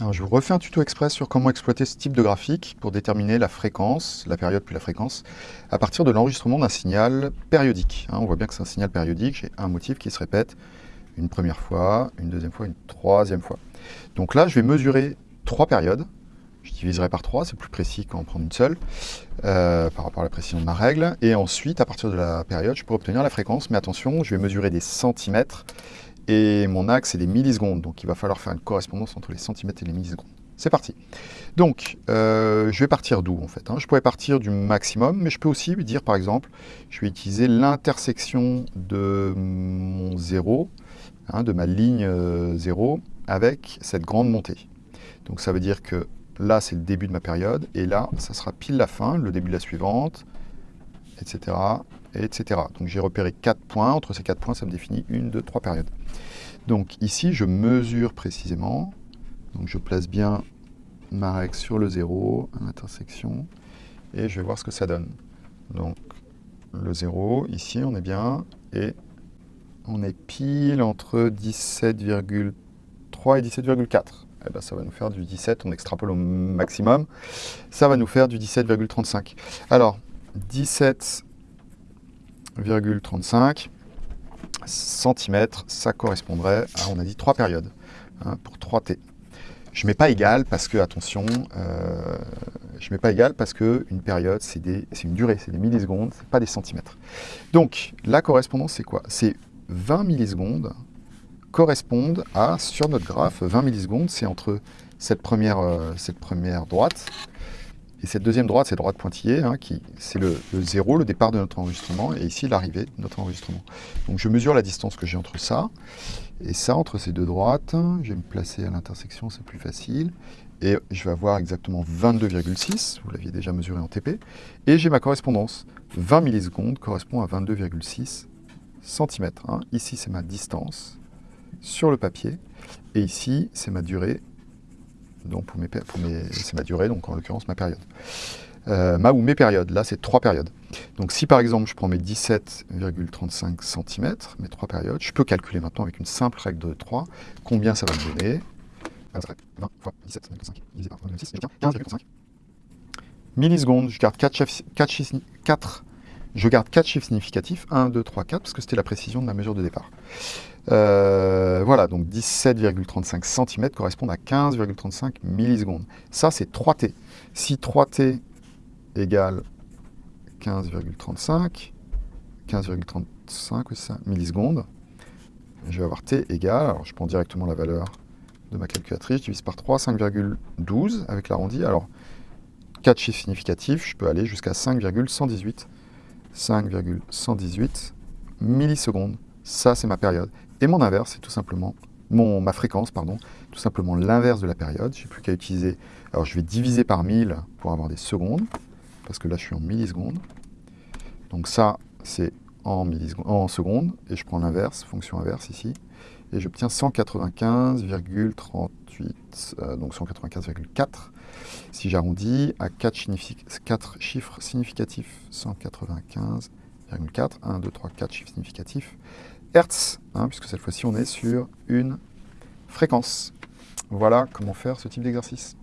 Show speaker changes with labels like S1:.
S1: Alors, je vous refais un tuto express sur comment exploiter ce type de graphique pour déterminer la fréquence, la période puis la fréquence, à partir de l'enregistrement d'un signal périodique. Hein, on voit bien que c'est un signal périodique, j'ai un motif qui se répète une première fois, une deuxième fois, une troisième fois. Donc là, je vais mesurer trois périodes. Je diviserai par trois, c'est plus précis qu'en prendre une seule, euh, par rapport à la précision de ma règle. Et ensuite, à partir de la période, je pourrai obtenir la fréquence. Mais attention, je vais mesurer des centimètres et mon axe c'est des millisecondes, donc il va falloir faire une correspondance entre les centimètres et les millisecondes. C'est parti. Donc, euh, je vais partir d'où en fait hein? Je pourrais partir du maximum, mais je peux aussi dire par exemple, je vais utiliser l'intersection de mon zéro, hein, de ma ligne 0, euh, avec cette grande montée. Donc ça veut dire que là c'est le début de ma période, et là ça sera pile la fin, le début de la suivante, etc. etc. Donc j'ai repéré 4 points, entre ces 4 points ça me définit une, deux, trois périodes. Donc ici, je mesure précisément. Donc je place bien ma règle sur le 0, à l'intersection, et je vais voir ce que ça donne. Donc le 0, ici on est bien, et on est pile entre 17,3 et 17,4. Eh ben, ça va nous faire du 17, on extrapole au maximum, ça va nous faire du 17,35. Alors, 17,35, centimètres, ça correspondrait à, on a dit, trois périodes, hein, pour 3T. Je ne mets pas égal parce que, attention, euh, je mets pas égal parce qu'une période, c'est une durée, c'est des millisecondes, c'est pas des centimètres. Donc, la correspondance, c'est quoi? C'est 20 millisecondes correspondent à, sur notre graphe, 20 millisecondes, c'est entre cette première, euh, cette première droite et cette deuxième droite, c'est droite pointillée, hein, qui c'est le, le, zéro, le départ de notre enregistrement, et ici l'arrivée de notre enregistrement. Donc je mesure la distance que j'ai entre ça, et ça, entre ces deux droites, je vais me placer à l'intersection, c'est plus facile, et je vais avoir exactement 22,6, vous l'aviez déjà mesuré en TP, et j'ai ma correspondance. 20 millisecondes correspond à 22,6 cm. Hein. Ici, c'est ma distance sur le papier, et ici, c'est ma durée donc pour mes, c'est ma durée, donc en l'occurrence ma période. Euh, ma ou mes périodes, là c'est trois périodes. Donc si par exemple je prends mes 17,35 cm, mes trois périodes, je peux calculer maintenant avec une simple règle de 3 combien ça va me donner. 20 fois 17,5 divisé par 15,5. Millisecondes, je garde 4 chiffres, 4 chiffres, 4 je garde 4 chiffres significatifs, 1, 2, 3, 4, parce que c'était la précision de ma mesure de départ. Euh, voilà, donc 17,35 cm correspondent à 15,35 millisecondes. Ça, c'est 3T. Si 3T égale 15,35, 15,35 ça, millisecondes, je vais avoir T égale, alors je prends directement la valeur de ma calculatrice, je divise par 3, 5,12 avec l'arrondi. Alors, 4 chiffres significatifs, je peux aller jusqu'à 5,118 5,118 millisecondes. Ça, c'est ma période. Et mon inverse, c'est tout simplement, mon, ma fréquence, pardon, tout simplement l'inverse de la période. Je n'ai plus qu'à utiliser, alors je vais diviser par 1000 pour avoir des secondes, parce que là, je suis en millisecondes. Donc ça, c'est en, secondes, et je prends l'inverse, fonction inverse ici, et j'obtiens 195,38, euh, donc 195,4. Si j'arrondis à 4, 4, chiffres significatifs, 195,4, 1, 2, 3, 4 chiffres significatifs, Hertz, hein, puisque cette fois-ci on est sur une fréquence. Voilà comment faire ce type d'exercice.